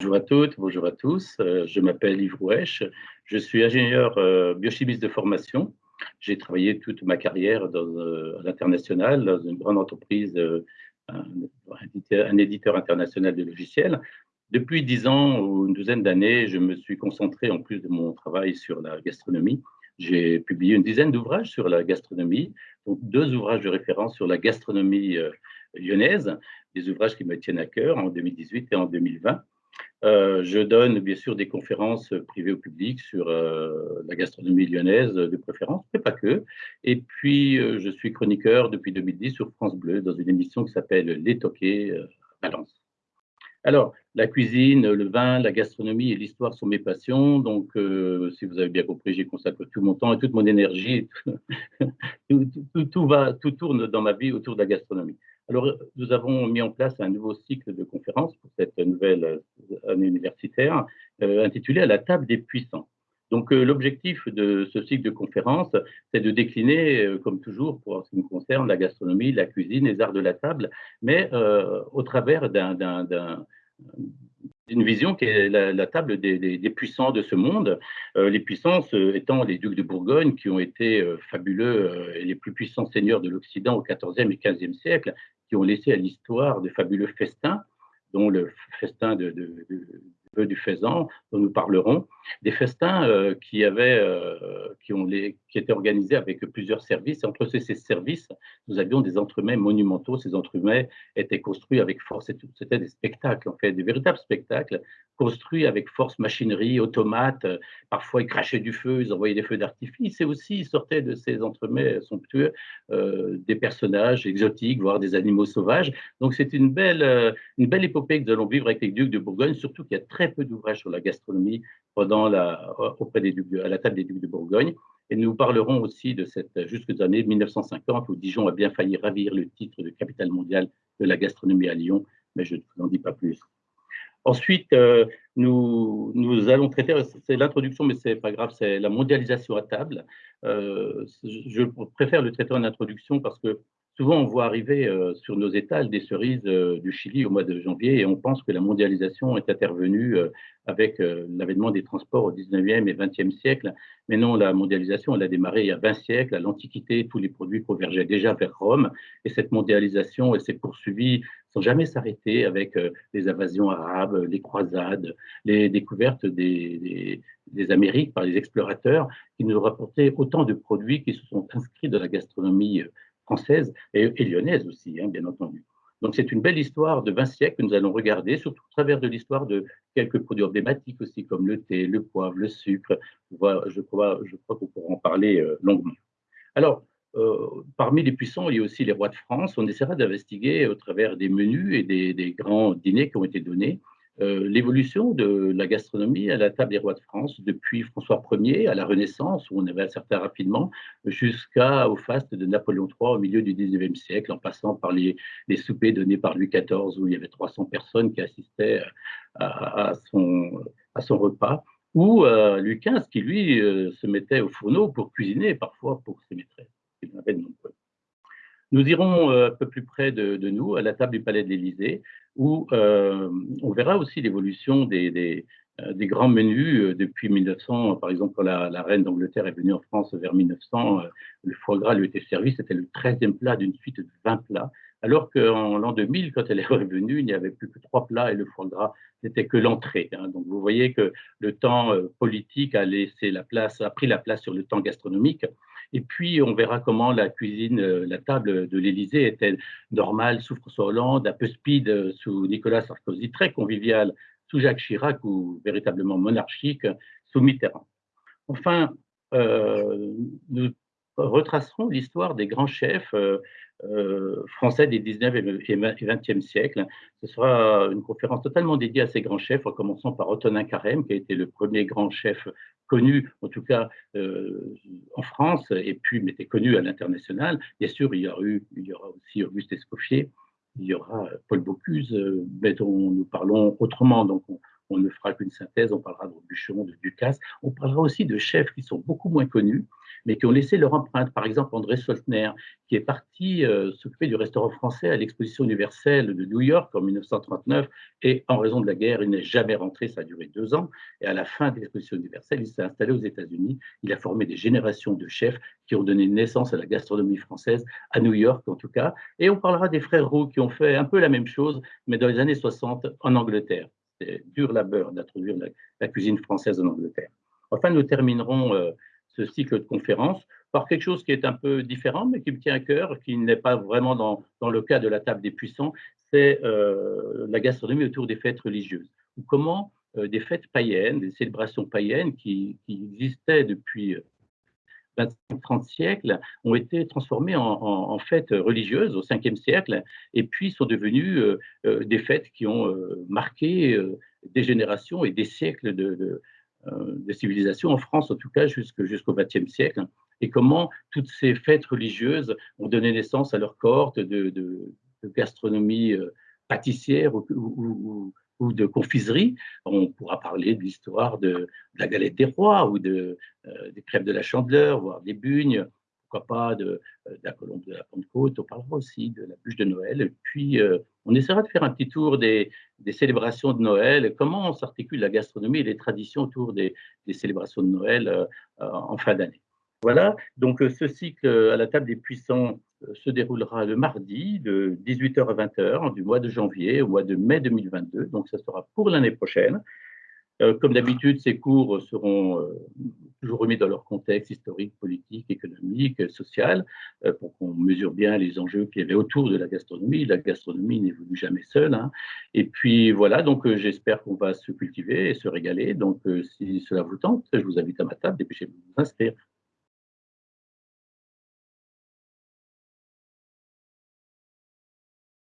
Bonjour à toutes, bonjour à tous. Euh, je m'appelle Yves Rouèche. Je suis ingénieur euh, biochimiste de formation. J'ai travaillé toute ma carrière dans, euh, à l'international, dans une grande entreprise, un, éditeur international de logiciels. Depuis dix ans ou une douzaine d'années, je me suis concentré, en plus de mon travail, sur la gastronomie. J'ai publié une dizaine d'ouvrages sur la gastronomie, donc deux ouvrages de référence sur la gastronomie lyonnaise, des ouvrages qui me tiennent à cœur en 2018 et en 2020. Euh, je donne bien sûr des conférences privées au public sur euh, la gastronomie lyonnaise de préférence, mais pas que. Et puis, euh, je suis chroniqueur depuis 2010 sur France Bleu dans une émission qui s'appelle Les Toqués Balance. Alors, la cuisine, le vin, la gastronomie et l'histoire sont mes passions. Donc, si vous avez bien compris, j'y consacre tout mon temps et toute mon énergie. tout tourne dans ma vie autour de la gastronomie. Alors, nous avons mis en place un nouveau cycle de conférences pour cette nouvelle euh, année universitaire euh, intitulé À la table des puissants. Donc, euh, l'objectif de ce cycle de conférences, c'est de décliner, comme toujours, pour ce qui me concerne, la gastronomie, la cuisine, les arts de la table, mais au travers d'une vision qui est la, table des, puissants de ce monde, les puissances étant les ducs de Bourgogne qui ont été fabuleux et les plus puissants seigneurs de l'Occident au XIVe et XVe siècle, qui ont laissé à l'histoire de fabuleux festins, dont le festin de, du faisan dont nous parlerons, des festins euh, qui, avaient, euh, qui, ont les, qui étaient organisés avec plusieurs services. Entre ces, ces, services, nous avions des entremets monumentaux. Ces entremets étaient construits avec force. C'était des spectacles, en fait, des véritables spectacles construits avec force, machinerie, automates. Parfois, ils crachaient du feu, ils envoyaient des feux d'artifice. Et aussi, ils sortaient de ces entremets somptueux euh, des personnages exotiques, voire des animaux sauvages. Donc, c'est une belle, une belle épopée que nous allons vivre avec les ducs de Bourgogne, surtout qu'il y a très peu d'ouvrages sur la gastronomie la, auprès des à la table des ducs de Bourgogne. Et nous parlerons aussi de cette jusqu'aux années 1950 où Dijon a bien failli ravir le titre de capitale mondiale de la gastronomie à Lyon, mais je ne vous en dis pas plus. Ensuite, euh, nous, nous, allons traiter, c'est l'introduction, mais c'est pas grave, c'est la mondialisation à table. Euh, je préfère le traiter en introduction parce que Souvent, on voit arriver euh, sur nos étals des cerises euh, du Chili au mois de janvier et on pense que la mondialisation est intervenue euh, avec l'avènement des transports au 19e et 20e siècle. Mais non, la mondialisation, elle a démarré il y a 20 siècles. À l'Antiquité, tous les produits convergeaient déjà vers Rome. Et cette mondialisation, elle s'est poursuivie sans jamais s'arrêter avec les invasions arabes, les croisades, les découvertes des, des, Amériques par les explorateurs qui nous rapportaient autant de produits qui se sont inscrits dans la gastronomie française et, lyonnaise aussi, hein, bien entendu. Donc c'est une belle histoire de 20 siècles que nous allons regarder, surtout au travers de l'histoire de quelques produits emblématiques aussi, comme le thé, le poivre, le sucre. Je crois, qu'on pourra en parler euh, longuement. Alors, euh, parmi les puissants, il y a aussi les rois de France. On essaiera d'investiguer au travers des menus et des, grands dîners qui ont été donnés euh, l'évolution de la gastronomie à la table des rois de France depuis François Ier à la Renaissance, où on avait un certain rapidement, jusqu'au faste de Napoléon III au milieu du XIXe siècle, en passant par les, les, soupers donnés par Louis XIV, où il y avait 300 personnes qui assistaient à, son, repas, ou euh, Louis XV, qui lui euh, se mettait au fourneau pour cuisiner, parfois pour ses maîtresses. Il avait. Nous irons euh, un peu plus près de, nous, à la table du Palais de l'Élysée, où euh, on verra aussi l'évolution des, des, euh, grands menus depuis 1900. Par exemple, quand la, reine d'Angleterre est venue en France vers 1900, le foie gras lui était servi, c'était le 13e plat d'une suite de 20 plats. Alors qu'en l'an 2000, quand elle est revenue, il n'y avait plus que trois plats et le foie gras n'était que l'entrée. Hein. Donc vous voyez que le temps politique a laissé la place, a pris la place sur le temps gastronomique. Et puis, on verra comment la cuisine, euh, la table de l'Élysée était normale sous François Hollande, un peu speed euh, sous Nicolas Sarkozy, très conviviale sous Jacques Chirac ou véritablement monarchique sous Mitterrand. Enfin, euh, nous retracerons l'histoire des grands chefs français des 19 et 20e siècles. Ce sera une conférence totalement dédiée à ces grands chefs, en commençant par Antonin Carême, qui a été le premier grand chef connu, en tout cas euh, en France, et puis mais était connu à l'international. Bien sûr, il y, aura aussi Auguste Escoffier, il y aura Paul Bocuse, euh, mais dont nous parlons autrement. Donc, on, ne fera qu'une synthèse, on parlera de Bûcheron, de Ducasse, on parlera aussi de chefs qui sont beaucoup moins connus, mais qui ont laissé leur empreinte. Par exemple, André Soltner, qui est parti euh, s'occuper du restaurant français à l'exposition universelle de New York en 1939, et en raison de la guerre, il n'est jamais rentré, ça a duré deux ans, et à la fin de l'exposition universelle, il s'est installé aux États-Unis, il a formé des générations de chefs qui ont donné naissance à la gastronomie française, à New York en tout cas, et on parlera des frères Roux qui ont fait un peu la même chose, mais dans les années 60 en Angleterre. C'est dur labeur d'introduire la, cuisine française en Angleterre. Enfin, nous terminerons euh, ce cycle de conférences par quelque chose qui est un peu différent, mais qui me tient à cœur, qui n'est pas vraiment dans, le cas de la table des puissants, c'est euh, la gastronomie autour des fêtes religieuses. Ou comment euh, des fêtes païennes, des célébrations païennes qui, existaient depuis 25-30 siècles ont été transformées en, fêtes religieuses au 5e siècle et puis sont devenues euh, euh, des fêtes qui ont euh, marqué des générations et des siècles de, civilisation en France, en tout cas jusqu'au 20e siècle. Et comment toutes ces fêtes religieuses ont donné naissance à leur cohorte de, gastronomie pâtissière ou, ou de confiserie. On pourra parler de l'histoire de, la galette des rois ou de, euh, des crêpes de la chandeleur, voire des bugnes, pourquoi pas de, euh, la colombe de la Pentecôte. On parlera aussi de la bûche de Noël. Puis, euh, on essaiera de faire un petit tour des, célébrations de Noël, comment s'articule la gastronomie et les traditions autour des, célébrations de Noël en fin d'année? Voilà, donc ce cycle à la table des puissants se déroulera le mardi de 18h à 20h du mois de janvier au mois de mai 2022. Donc, ça sera pour l'année prochaine. Euh, comme d'habitude, ces cours seront euh, toujours remis dans leur contexte historique, politique, économique, social, euh, pour qu'on mesure bien les enjeux qu'il y avait autour de la gastronomie. La gastronomie n'évolue jamais seule. Hein. Et puis voilà, donc j'espère qu'on va se cultiver et se régaler. Donc si cela vous tente, je vous invite à ma table, dépêchez-vous de vous inscrire.